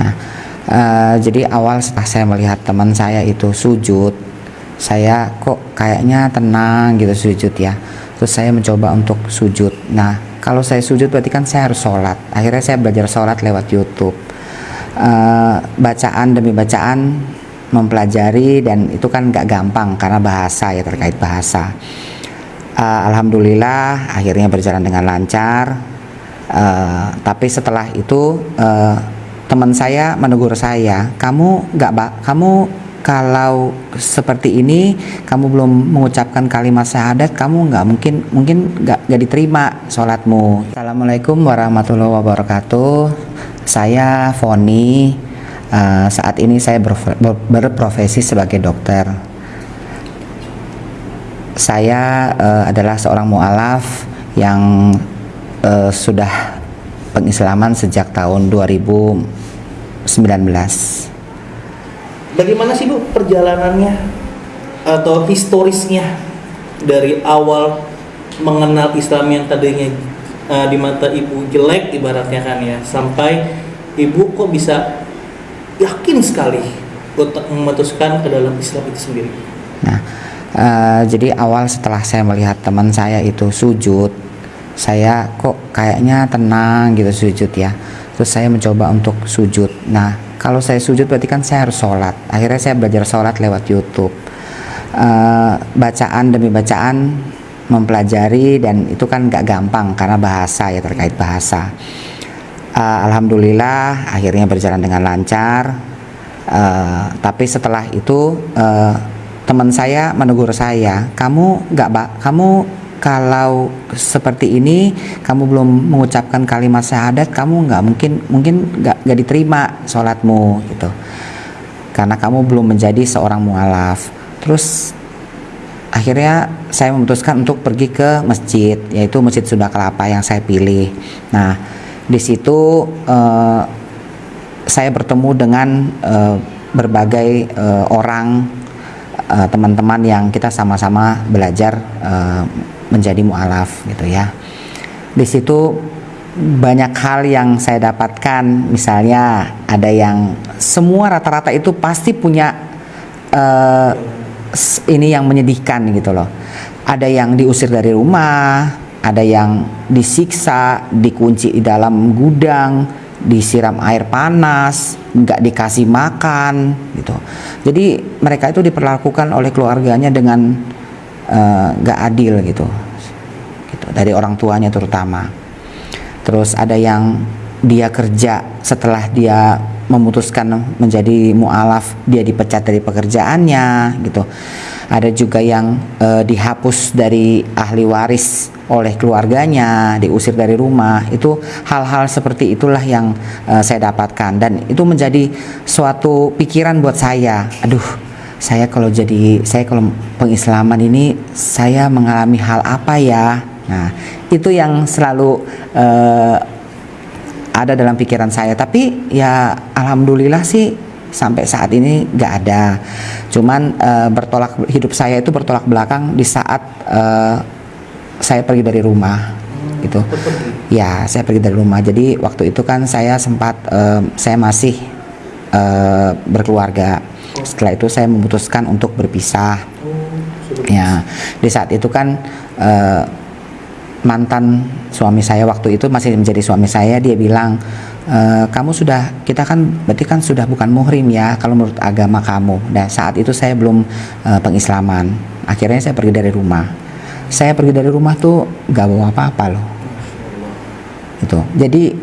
Nah, uh, jadi awal setelah saya melihat teman saya itu sujud, saya kok kayaknya tenang gitu sujud ya. Terus saya mencoba untuk sujud. Nah, kalau saya sujud berarti kan saya harus sholat. Akhirnya saya belajar sholat lewat YouTube. Uh, bacaan demi bacaan mempelajari dan itu kan nggak gampang karena bahasa ya terkait bahasa. Uh, Alhamdulillah akhirnya berjalan dengan lancar. Uh, tapi setelah itu uh, teman saya menegur saya, kamu nggak kamu kalau seperti ini kamu belum mengucapkan kalimat syahadat kamu nggak mungkin mungkin nggak nggak diterima sholatmu. Assalamualaikum warahmatullahi wabarakatuh. Saya Foni uh, saat ini saya ber, ber, berprofesi sebagai dokter. Saya uh, adalah seorang mualaf yang uh, sudah pengislaman sejak tahun 2000 Bagaimana sih Bu perjalanannya atau historisnya dari awal mengenal Islam yang tadinya uh, di mata Ibu jelek ibaratnya kan ya sampai Ibu kok bisa yakin sekali untuk memutuskan ke dalam Islam itu sendiri. Nah, uh, jadi awal setelah saya melihat teman saya itu sujud, saya kok kayaknya tenang gitu sujud ya. Terus saya mencoba untuk sujud. Nah kalau saya sujud berarti kan saya harus sholat. Akhirnya saya belajar sholat lewat YouTube. Uh, bacaan demi bacaan mempelajari dan itu kan nggak gampang karena bahasa ya terkait bahasa. Uh, Alhamdulillah akhirnya berjalan dengan lancar. Uh, tapi setelah itu uh, teman saya menegur saya kamu nggak kamu kalau seperti ini kamu belum mengucapkan kalimat syahadat kamu nggak mungkin mungkin nggak nggak diterima sholatmu gitu. Karena kamu belum menjadi seorang mualaf. Terus akhirnya saya memutuskan untuk pergi ke masjid yaitu masjid Sunda Kelapa yang saya pilih. Nah di situ uh, saya bertemu dengan uh, berbagai uh, orang teman-teman uh, yang kita sama-sama belajar uh, menjadi mualaf gitu ya. Di situ banyak hal yang saya dapatkan, misalnya ada yang semua rata-rata itu pasti punya uh, ini yang menyedihkan gitu loh. Ada yang diusir dari rumah, ada yang disiksa, dikunci di dalam gudang, disiram air panas, nggak dikasih makan gitu. Jadi mereka itu diperlakukan oleh keluarganya dengan Eh, nggak uh, adil gitu. Gitu dari orang tuanya terutama. Terus ada yang dia kerja setelah dia memutuskan menjadi mualaf dia dipecat dari pekerjaannya gitu. Ada juga yang uh, dihapus dari ahli waris oleh keluarganya diusir dari rumah. Itu hal-hal seperti itulah yang uh, saya dapatkan. Dan itu menjadi suatu pikiran buat saya. Aduh saya kalau jadi saya kalau pengislaman ini saya mengalami hal apa ya? Nah itu yang selalu uh, ada dalam pikiran saya. Tapi ya alhamdulillah sih sampai saat ini nggak ada. Cuman uh, bertolak hidup saya itu bertolak belakang di saat uh, saya pergi dari rumah gitu. Ya saya pergi dari rumah. Jadi waktu itu kan saya sempat uh, saya masih uh, berkeluarga setelah itu saya memutuskan untuk berpisah. Ya di saat itu kan uh, mantan suami saya waktu itu masih menjadi suami saya dia bilang e, kamu sudah kita kan berarti kan sudah bukan muhrim ya kalau menurut agama kamu. Dan saat itu saya belum uh, pengislaman. Akhirnya saya pergi dari rumah. Saya pergi dari rumah tuh gak bawa apa-apa loh. Itu. Jadi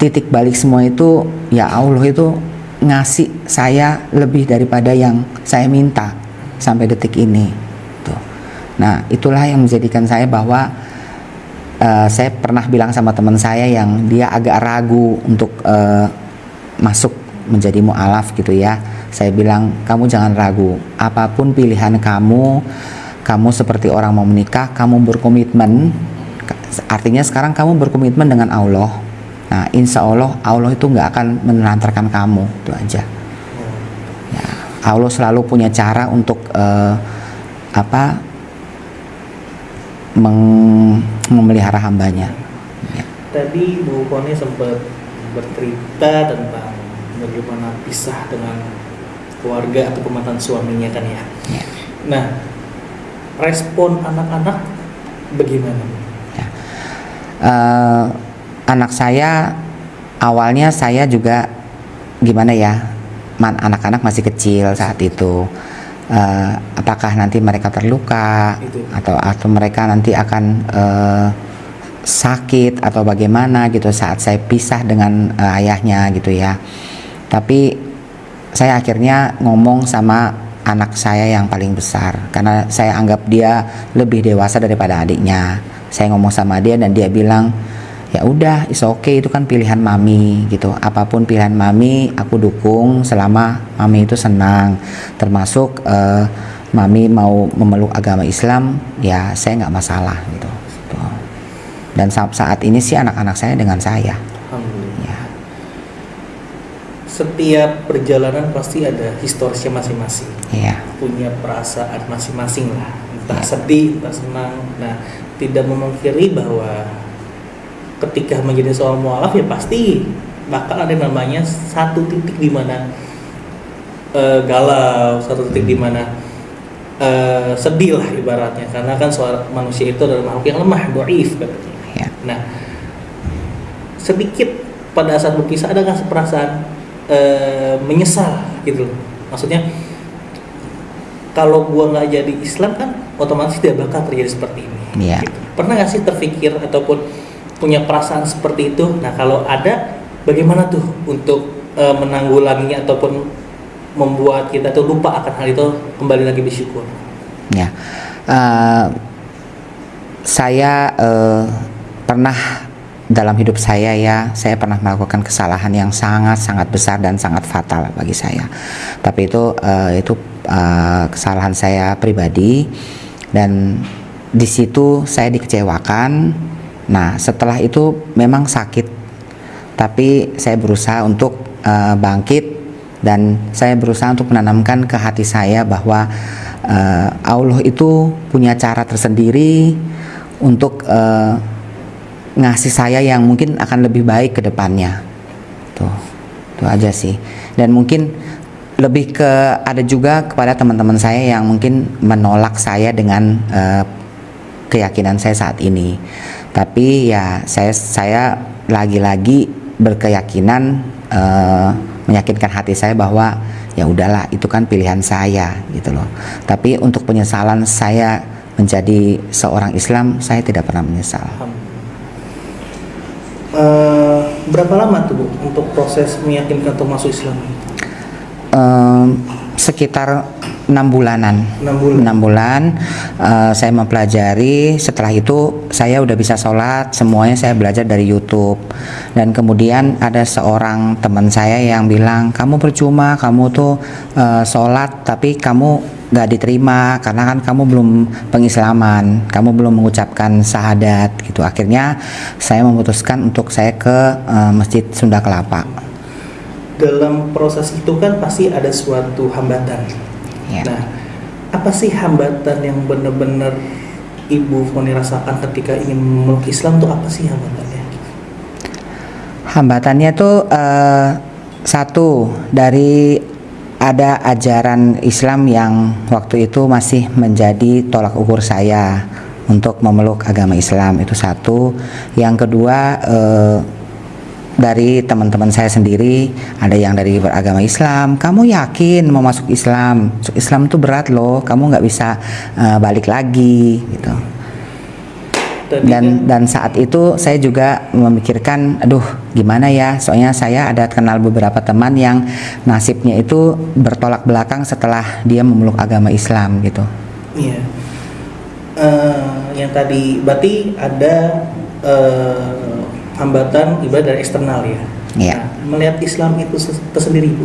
titik balik semua itu ya Allah itu ngasih saya lebih daripada yang saya minta sampai detik ini. Tuh. Nah, itulah yang menjadikan saya bahwa uh, saya pernah bilang sama teman saya yang dia agak ragu untuk uh, masuk menjadi mualaf gitu ya. Saya bilang, kamu jangan ragu. Apa pun pilihan kamu, kamu seperti orang mau menikah, kamu berkomitmen. Artinya sekarang kamu berkomitmen dengan Allah Nah, insya Allah Allah itu nggak akan menelantarkan kamu, itu aja. Ya, Allah selalu punya cara untuk uh, apa meng memelihara hambanya. Ya. Tadi Bu Koni sempat bercerita tentang bagaimana pisah dengan keluarga atau mantan suaminya kan ya. Ya. Nah, respon anak-anak bagaimana? Eh, anak saya awalnya saya juga gimana ya anak-anak masih kecil saat itu. Eh, apakah nanti mereka terluka Itu. atau atau mereka nanti akan eh, sakit atau bagaimana gitu saat saya pisah dengan eh, ayahnya gitu ya. Tapi saya akhirnya ngomong sama anak saya yang paling besar. Karena saya anggap dia lebih dewasa daripada adiknya. Saya ngomong sama dia dan dia bilang ya udah is okay itu kan pilihan mami gitu apa pun pilihan mami aku dukung selama mami itu senang termasuk eh, mami mau memeluk agama Islam ya saya nggak masalah gitu Tuh. dan sa- saat ini sih anak-anak saya dengan saya Alhamdulillah. ya Setiap perjalanan pasti ada historisnya masing-masing. ya punya perasaan masing-masing lah entah Ya. sedih entah senang nah tidak memungkiri bahwa ketika menjadi seorang mualaf ya pasti bakal ada namanya satu titik di mana eh, galau satu titik di mana eh, sedih lah ibaratnya karena kan seorang manusia itu adalah makhluk yang lemah doif katanya ya Nah, sedikit pada saat berpisah ada nggak perasaan eh, menyesal gitu loh. Maksudnya kalau gua nggak jadi Islam kan otomatis tidak bakal terjadi seperti ini. Iya. Gitu. Pernah nggak sih terpikir ataupun punya perasaan seperti itu? Nah, kalau ada, bagaimana tuh untuk eh, menanggulanginya ataupun membuat kita tuh lupa akan hal itu kembali lagi bersyukur? Ya, Eh, saya eh, pernah dalam hidup saya ya, saya pernah melakukan kesalahan yang sangat sangat besar dan sangat fatal bagi saya. Tapi itu eh, itu eh, kesalahan saya pribadi dan di situ saya dikecewakan. Nah, setelah itu memang sakit, tapi saya berusaha untuk eh, bangkit dan saya berusaha untuk menanamkan ke hati saya bahwa eh, Allah itu punya cara tersendiri untuk eh, ngasih saya yang mungkin akan lebih baik ke depannya. Tuh, itu aja sih. Dan mungkin lebih ke ada juga kepada teman-teman saya yang mungkin menolak saya dengan eh, keyakinan saya saat ini. Tapi ya saya saya lagi-lagi berkeyakinan eh, meyakinkan hati saya bahwa ya udahlah itu kan pilihan saya gitu loh. Tapi untuk penyesalan saya menjadi seorang Islam saya tidak pernah menyesal. Eh, berapa lama tuh bu untuk proses meyakinkan untuk masuk Islam? Em, sekitar enam bulanan. Enam bulan. Enam bulan eh, saya mempelajari. Setelah itu saya udah bisa sholat. Semuanya saya belajar dari YouTube. Dan kemudian ada seorang teman saya yang bilang, kamu percuma, kamu tuh eh, sholat tapi kamu gak diterima karena kan kamu belum pengislaman, kamu belum mengucapkan syahadat gitu. Akhirnya saya memutuskan untuk saya ke eh, Masjid Sunda Kelapa. Dalam proses itu kan pasti ada suatu hambatan. Ya. Nah, apa sih hambatan yang benar-benar ibu Foni rasakan ketika ingin memeluk Islam tuh apa sih hambatannya? Hambatannya tuh eh, satu dari ada ajaran Islam yang waktu itu masih menjadi tolak ukur saya untuk memeluk agama Islam itu satu. Yang kedua eh, dari teman-teman saya sendiri ada yang dari beragama Islam. Kamu yakin mau masuk Islam? Masuk Islam tuh berat loh. Kamu nggak bisa eh, balik lagi gitu dan kan- dan saat itu saya juga memikirkan aduh gimana ya soalnya saya ada kenal beberapa teman yang nasibnya itu bertolak belakang setelah dia memeluk agama Islam gitu Iya. Eh, yang tadi berarti ada eh, hambatan ibadah dari eksternal ya. Iya. Nah, melihat Islam itu tersendiri bu,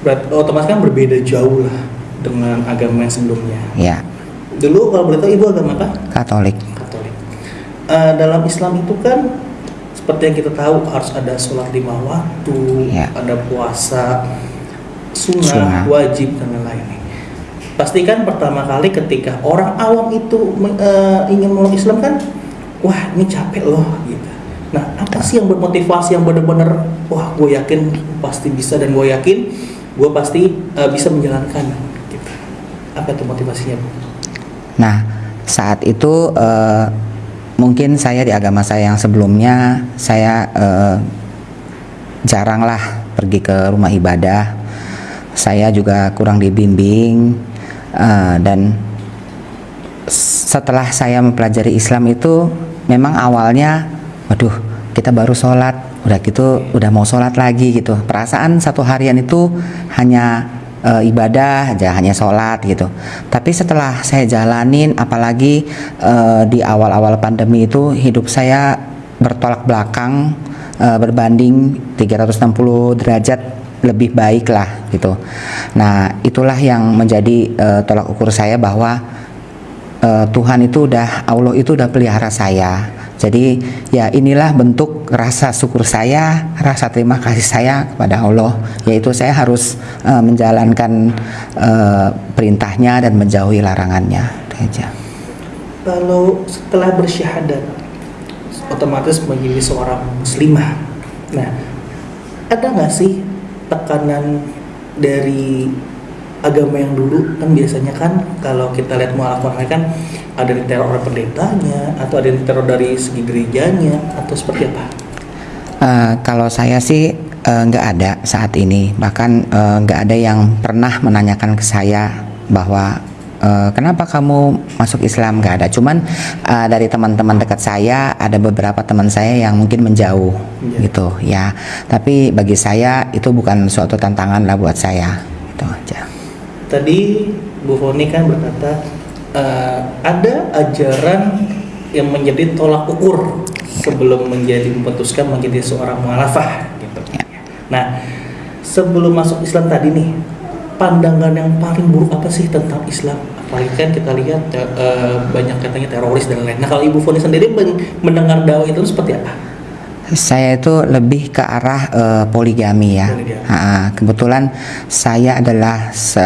berarti otomatis kan berbeda jauh lah dengan agama yang sebelumnya. ya Dulu kalau boleh tahu ibu agama apa? Katolik Katolik. Eh, dalam Islam itu kan seperti yang kita tahu harus ada sholat lima waktu, Iya. ada puasa, sunnah, Sunnah. wajib dan lain-lain. Pastikan pertama kali ketika orang awam itu eh, ingin meluk Islam kan, wah ini capek loh gitu. Nah apa sih yang bermotivasi yang benar-benar wah gue yakin pasti bisa dan gue yakin gue pasti uh, bisa menjalankan gitu. apa itu motivasinya bu? Nah saat itu uh, mungkin saya di agama saya yang sebelumnya saya uh, jarang lah pergi ke rumah ibadah saya juga kurang dibimbing uh, dan setelah saya mempelajari Islam itu memang awalnya waduh kita baru sholat. Udah gitu udah mau sholat lagi gitu. Perasaan satu harian itu hanya e, ibadah aja hanya sholat gitu. Tapi setelah saya jalanin apalagi e, di awal-awal pandemi itu hidup saya bertolak belakang e, berbanding 360 derajat lebih baik lah gitu. Nah itulah yang menjadi e, tolak ukur saya bahwa uh, Tuhan itu udah Allah itu udah pelihara saya. Jadi ya inilah bentuk rasa syukur saya, rasa terima kasih saya kepada Allah, yaitu saya harus uh, menjalankan uh, perintahnya dan menjauhi larangannya. aja. Kalau setelah bersyahadat, otomatis menjadi seorang muslimah. Nah, ada nggak sih tekanan dari agama yang dulu kan biasanya kan kalau kita lihat mualaf kan ada di teror oleh pendetanya atau ada di teror dari segi gerejanya atau seperti apa? Uh, kalau saya sih eh, nggak uh, ada saat ini bahkan eh, nggak uh, ada yang pernah menanyakan ke saya bahwa uh, kenapa kamu masuk Islam nggak ada cuman uh, dari teman-teman dekat saya ada beberapa teman saya yang mungkin menjauh ya. gitu ya tapi bagi saya itu bukan suatu tantangan lah buat saya itu aja tadi Bu Foni kan berkata uh, ada ajaran yang menjadi tolak ukur sebelum menjadi memutuskan menjadi seorang mualafah gitu. Ya. Nah, sebelum masuk Islam tadi nih, pandangan yang paling buruk apa sih tentang Islam? Apalagi kan kita lihat uh, banyak katanya teroris dan lain. Nah, kalau Ibu Foni sendiri mendengar dakwah itu seperti apa? Saya itu lebih ke arah uh, poligami ya. Poligami. Ha, kebetulan saya adalah se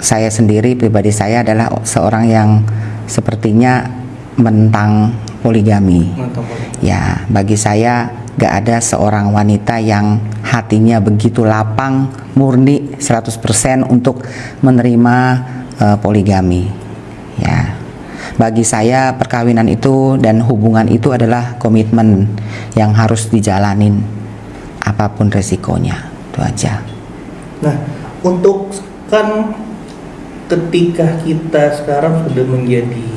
saya sendiri pribadi saya adalah seorang yang sepertinya mentang poligami. Ya, bagi saya gak ada seorang wanita yang hatinya begitu lapang, murni 100% untuk menerima uh, poligami. Ya bagi saya perkawinan itu dan hubungan itu adalah komitmen yang harus dijalanin apa pun resikonya itu aja. Nah untuk kan ketika kita sekarang sudah menjadi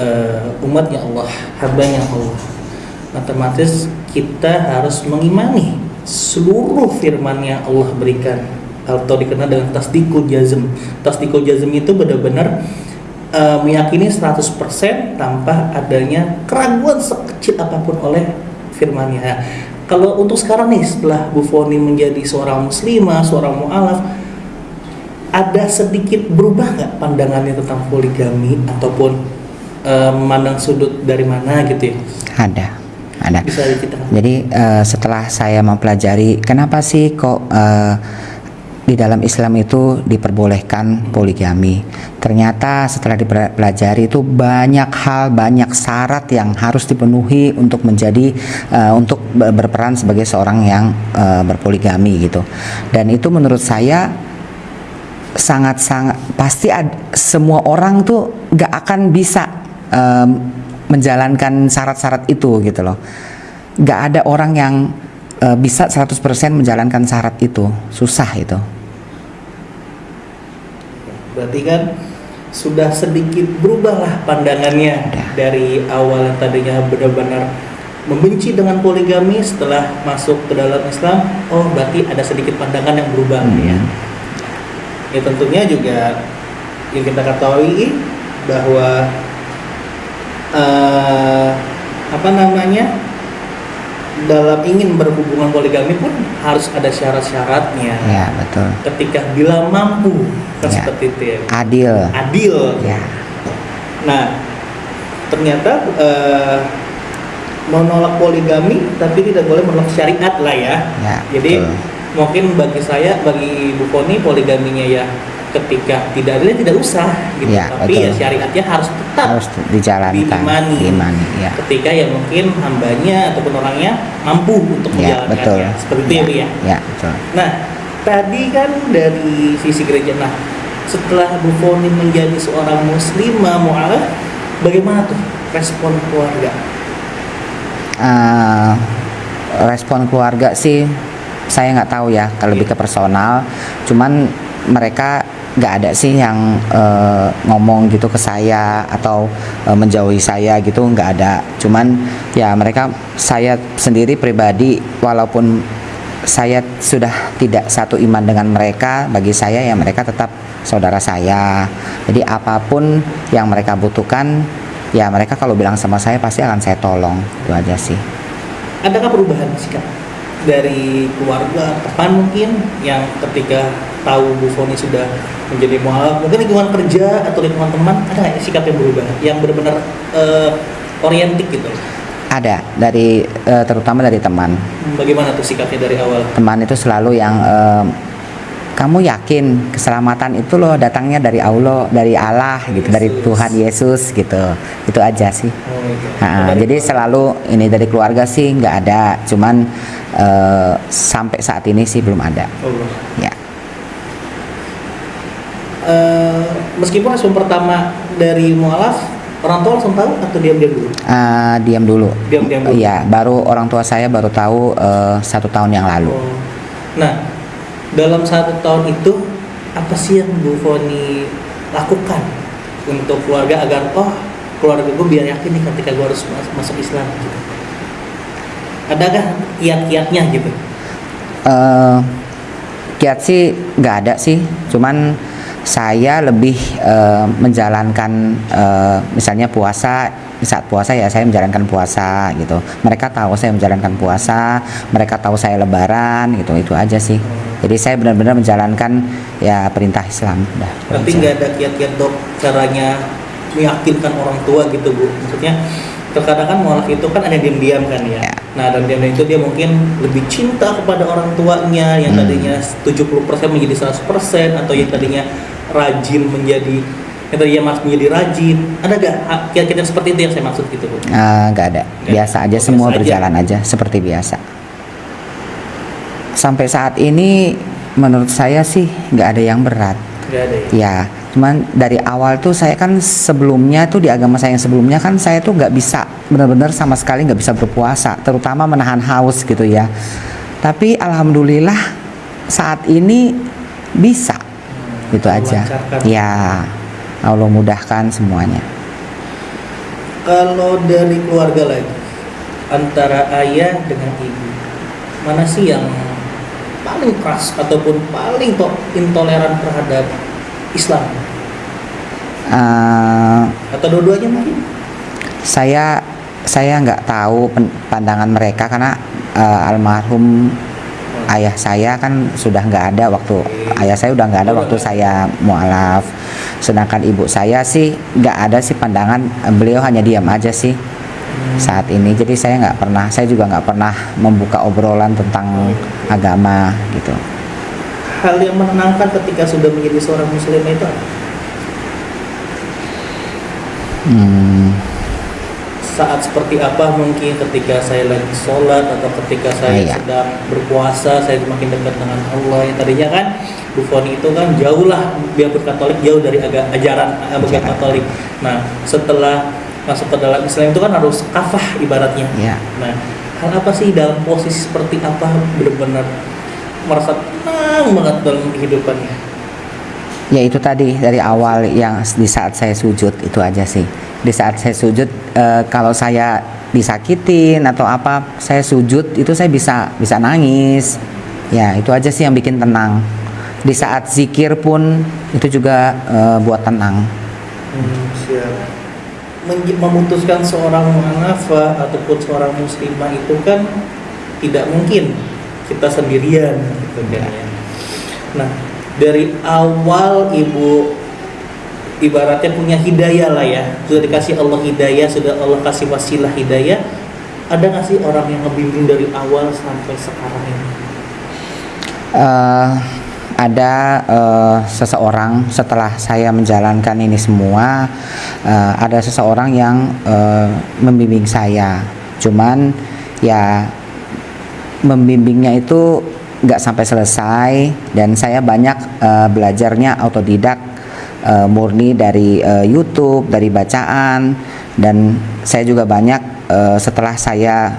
uh, umatnya Allah hambanya Allah otomatis kita harus mengimani seluruh firman yang Allah berikan. Atau dikenal dengan tasdikul jazm. Tasdikul jazm itu benar-benar uh, meyakini 100% tanpa adanya keraguan sekecil apa pun oleh firmannya. Nah, kalau untuk sekarang nih setelah Bu Foni menjadi seorang muslimah, seorang mualaf, ada sedikit berubah nggak pandangannya tentang poligami ataupun uh, memandang sudut dari mana gitu ya? Ada, ada. Bisa Jadi uh, setelah saya mempelajari kenapa sih kok uh, di dalam Islam itu diperbolehkan poligami. Ternyata setelah dipelajari itu banyak hal, banyak syarat yang harus dipenuhi untuk menjadi uh, untuk berperan sebagai seorang yang uh, berpoligami gitu. Dan itu menurut saya sangat-sangat pasti ad, semua orang tuh gak akan bisa um, menjalankan syarat-syarat itu gitu loh. Gak ada orang yang uh, bisa 100% menjalankan syarat itu susah itu berarti kan sudah sedikit berubahlah pandangannya ya. dari awal yang tadinya benar-benar membenci dengan poligami setelah masuk ke dalam Islam oh berarti ada sedikit pandangan yang berubah hmm. ya ya tentunya juga yang kita ketahui bahwa uh, apa namanya dalam ingin berhubungan poligami pun harus ada syarat-syaratnya. Ya betul. Ketika bila mampu, kan ya. seperti itu ya. Adil. Adil. Ya. Nah, ternyata uh, menolak poligami tapi tidak boleh menolak syariat lah ya. ya Jadi betul. mungkin bagi saya, bagi Bu Koni poligaminya ya ketika tidak adil tidak usah gitu. Ya, tapi betul. ya syariatnya harus tetap harus dijalankan diimani. diimani ya. Ketika ya mungkin hambanya ataupun orangnya mampu untuk ya menjalankannya. betul. Seperti itu ya, ya ya betul. Nah tadi kan dari sisi gereja. Nah setelah Bu Foni menjadi seorang muslimah mu'alaf bagaimana tuh respon keluarga? Eh, respon keluarga sih saya nggak tahu ya kalau lebih ke personal. Cuman mereka nggak ada sih yang eh, ngomong gitu ke saya atau eh, menjauhi saya gitu nggak ada. Cuman ya mereka saya sendiri pribadi walaupun saya sudah tidak satu iman dengan mereka bagi saya ya mereka tetap saudara saya. Jadi apa pun yang mereka butuhkan ya mereka kalau bilang sama saya pasti akan saya tolong. Itu aja sih. Adakah perubahan sikap dari keluarga teman mungkin yang ketika tahu Bu Foni sudah menjadi mualaf mungkin lingkungan kerja atau lingkungan teman ada nggak sikap yang berubah yang benar-benar eh, orientik gitu? Ada dari eh, terutama dari teman. Hmm, bagaimana tuh sikapnya dari awal? Teman itu selalu yang eh, kamu yakin keselamatan itu loh datangnya dari Allah dari Allah gitu dari Yesus. Tuhan Yesus gitu. Itu aja sih. Oh, gitu. Dari jadi selalu ini dari keluarga sih nggak ada cuman eh, sampai saat ini sih belum ada. Allah. ya Eh, meskipun respon pertama dari mualaf orang tua langsung tahu atau diam-diam dulu Eh, diam dulu Diam-diam dulu. Iya, baru orang tua saya baru tahu eh, satu tahun yang lalu. Oh. Nah, dalam satu tahun itu apa sih yang Bu Foni lakukan untuk keluarga agar oh keluarga gue biar yakin nih ketika gue harus mas- masuk Islam gitu. Adakah kiat-kiatnya gitu? Eh, kiat sih nggak ada sih, cuman saya lebih eh, menjalankan eh, misalnya puasa saat puasa ya saya menjalankan puasa gitu. Mereka tahu saya menjalankan puasa, mereka tahu saya lebaran gitu. Itu aja sih. Jadi saya benar-benar menjalankan ya perintah Islam. Berarti aja. nggak ada kiat-kiat dok caranya meyakinkan orang tua gitu bu? Maksudnya terkadang kan mualaf itu kan ada diam-diam kan ya. Ya. Nah dan diam itu dia mungkin lebih cinta kepada orang tuanya yang Hmm. tadinya 70% menjadi 100% atau yang tadinya rajin menjadi yang tadinya mas menjadi rajin. Ada gak kiat-kiat yang seperti itu yang saya maksud gitu bu? Ah, nggak ada biasa aja Oh, semua biasa aja. berjalan aja seperti biasa sampai saat ini menurut saya sih nggak ada yang berat Gak ada ya? ya cuman dari awal tuh saya kan sebelumnya tuh di agama saya yang sebelumnya kan saya tuh nggak bisa benar-benar sama sekali nggak bisa berpuasa terutama menahan haus gitu ya. Tapi alhamdulillah saat ini bisa gitu Allah aja. ya Allah mudahkan semuanya. Kalau dari keluarga lagi antara ayah dengan ibu, mana sih yang paling keras ataupun paling to- intoleran terhadap Islam? Eh, Atau dua-duanya mungkin? saya saya nggak tahu pandangan mereka karena eh, almarhum ayah saya kan sudah nggak ada waktu ayah saya udah nggak ada waktu saya mualaf sedangkan ibu saya sih nggak ada sih pandangan beliau hanya diam aja sih saat ini jadi saya nggak pernah saya juga nggak pernah membuka obrolan tentang agama gitu Hal yang menenangkan ketika sudah menjadi seorang muslim itu apa? Hmm, saat seperti apa mungkin ketika saya lagi sholat atau ketika saya iya. sedang berpuasa saya semakin dekat dengan Allah yang tadinya kan Bu Foni itu kan jauh lah biarpun Katolik jauh dari aga, ajaran agama Ajaran. Katolik nah setelah masuk ke dalam Islam itu kan harus kafah ibaratnya ya nah hal apa sih dalam posisi seperti apa benar-benar merasa tenang banget dalam kehidupannya. Ya itu tadi dari awal yang di saat saya sujud itu aja sih. Di saat saya sujud eh, kalau saya disakitin atau apa saya sujud itu saya bisa bisa nangis. Ya itu aja sih yang bikin tenang. Di saat zikir pun itu juga eh, buat tenang. Hmm, siap. Memutuskan seorang mu'alafah ataupun seorang muslimah itu kan tidak mungkin. Kita sendirian gitu kan ya. Nah, dari awal ibu ibaratnya punya hidayah lah ya. Sudah dikasih Allah hidayah, sudah Allah kasih wasilah hidayah. Ada nggak sih orang yang ngebimbing dari awal sampai sekarang ini? Eh, ada eh, seseorang setelah saya menjalankan ini semua eh, ada seseorang yang eh, membimbing saya cuman ya membimbingnya itu nggak sampai selesai dan saya banyak eh, belajarnya autodidak eh, murni dari eh, YouTube dari bacaan dan saya juga banyak eh, setelah saya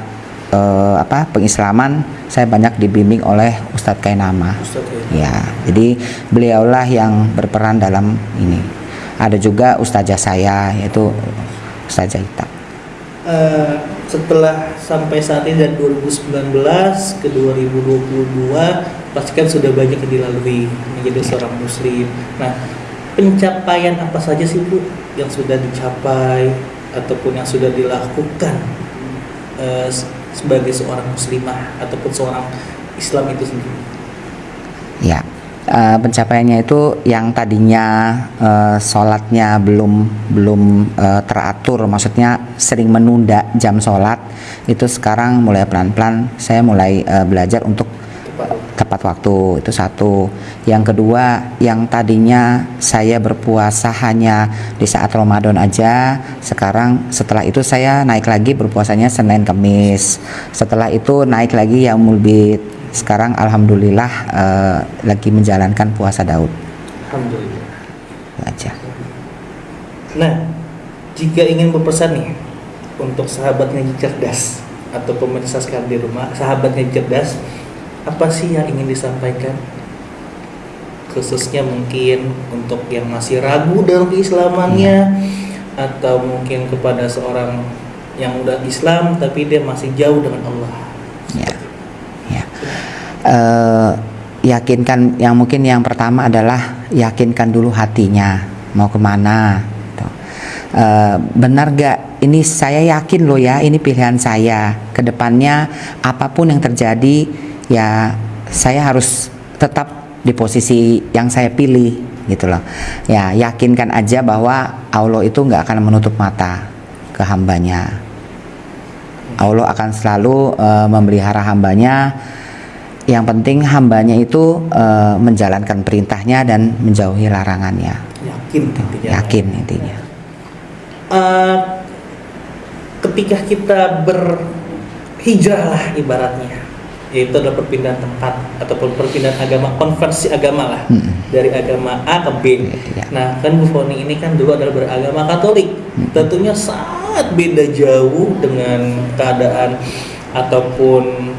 eh, apa pengislaman saya banyak dibimbing oleh Ustadz Kainama. Ustadz ya. ya jadi beliaulah yang berperan dalam ini. Ada juga ustazah saya yaitu Ustazah Ita. Eh, setelah sampai saat ini dari 2019 ke 2022 pasti kan sudah banyak yang dilalui menjadi seorang muslim. Nah, pencapaian apa saja sih Bu yang sudah dicapai ataupun yang sudah dilakukan eh, se- sebagai seorang muslimah ataupun seorang Islam itu sendiri? Ya, eh, pencapaiannya itu yang tadinya eh, sholatnya belum belum eh, teratur, maksudnya sering menunda jam sholat, itu sekarang mulai pelan-pelan saya mulai eh, belajar untuk Tepat. waktu itu satu. Yang kedua, yang tadinya saya berpuasa hanya di saat Ramadan aja, sekarang setelah itu saya naik lagi berpuasanya Senin Kamis. Setelah itu naik lagi Yaumul Bid. Sekarang alhamdulillah eh, lagi menjalankan puasa Daud. Alhamdulillah. Aja. Nah, jika ingin berpesan nih untuk sahabatnya cerdas atau pemirsa sekalian di rumah, sahabatnya cerdas, apa sih yang ingin disampaikan? Khususnya mungkin untuk yang masih ragu dalam keislamannya atau mungkin kepada seorang yang udah Islam tapi dia masih jauh dengan Allah. Ya. Eh, yakinkan yang mungkin yang pertama adalah yakinkan dulu hatinya mau ke mana. Tuh. Eh, benar gak? Ini saya yakin loh ya, ini pilihan saya. Ke depannya apa pun yang terjadi, ya saya harus tetap di posisi yang saya pilih gitu loh. Ya yakinkan aja bahwa Allah itu nggak akan menutup mata ke hambanya. Allah akan selalu eh, memelihara hambanya. Yang penting hambanya itu eh, menjalankan perintahnya dan menjauhi larangannya. Yakin intinya. Yakin intinya. Eh, ketika kita berhijrah lah ibaratnya yaitu adalah perpindahan tempat ataupun perpindahan agama konversi agama lah Mm-mm. dari agama A ke B. Iya. Nah kan Bu Foni ini kan dulu adalah beragama Katolik, Mm-mm. tentunya sangat beda jauh dengan keadaan ataupun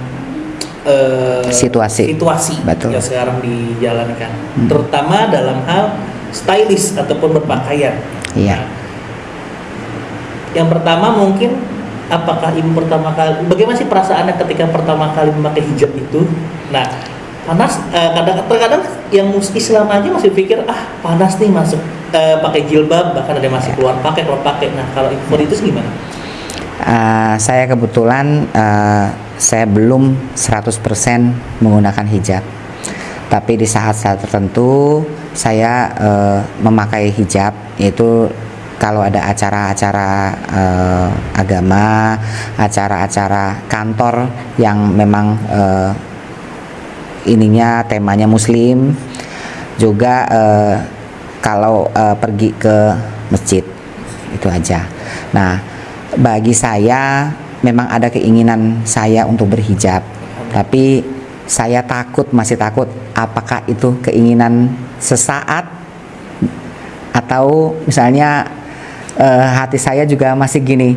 eh, Situasi. situasi Betul. yang sekarang dijalankan, Mm. terutama dalam hal stylish ataupun berpakaian. Iya. Nah, yang pertama mungkin apakah ibu pertama kali bagaimana sih perasaannya ketika pertama kali memakai hijab itu? Nah, panas eh, kadang terkadang yang Islam aja masih pikir ah panas nih masuk eh, pakai jilbab bahkan ada yang masih keluar pakai kalau pakai. Nah, kalau info itu gimana? Eh, saya kebetulan eh, saya belum 100% menggunakan hijab. Tapi di saat-saat tertentu saya eh, memakai hijab yaitu kalau ada acara-acara eh, agama, acara-acara kantor yang memang eh, ininya temanya muslim juga eh, kalau eh, pergi ke masjid itu aja. Nah, bagi saya memang ada keinginan saya untuk berhijab, tapi saya takut masih takut apakah itu keinginan sesaat? Atau misalnya eh, hati saya juga masih gini.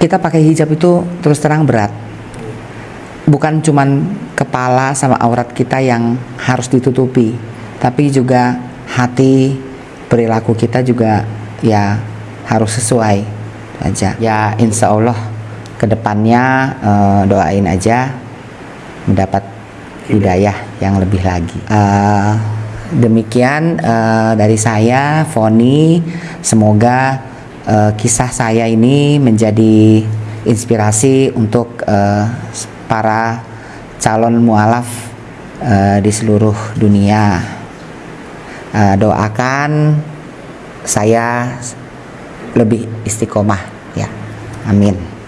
Kita pakai hijab itu terus terang berat. Bukan cuman kepala sama aurat kita yang harus ditutupi, tapi juga hati, perilaku kita juga ya harus sesuai aja. Ya insya Allah ke depannya eh, doain aja mendapat hidayah yang lebih lagi. Eh, demikian eh, dari saya, Foni. Semoga eh, kisah saya ini menjadi inspirasi untuk eh, para calon mualaf eh, di seluruh dunia. Eh, doakan saya lebih istiqomah ya. Amin.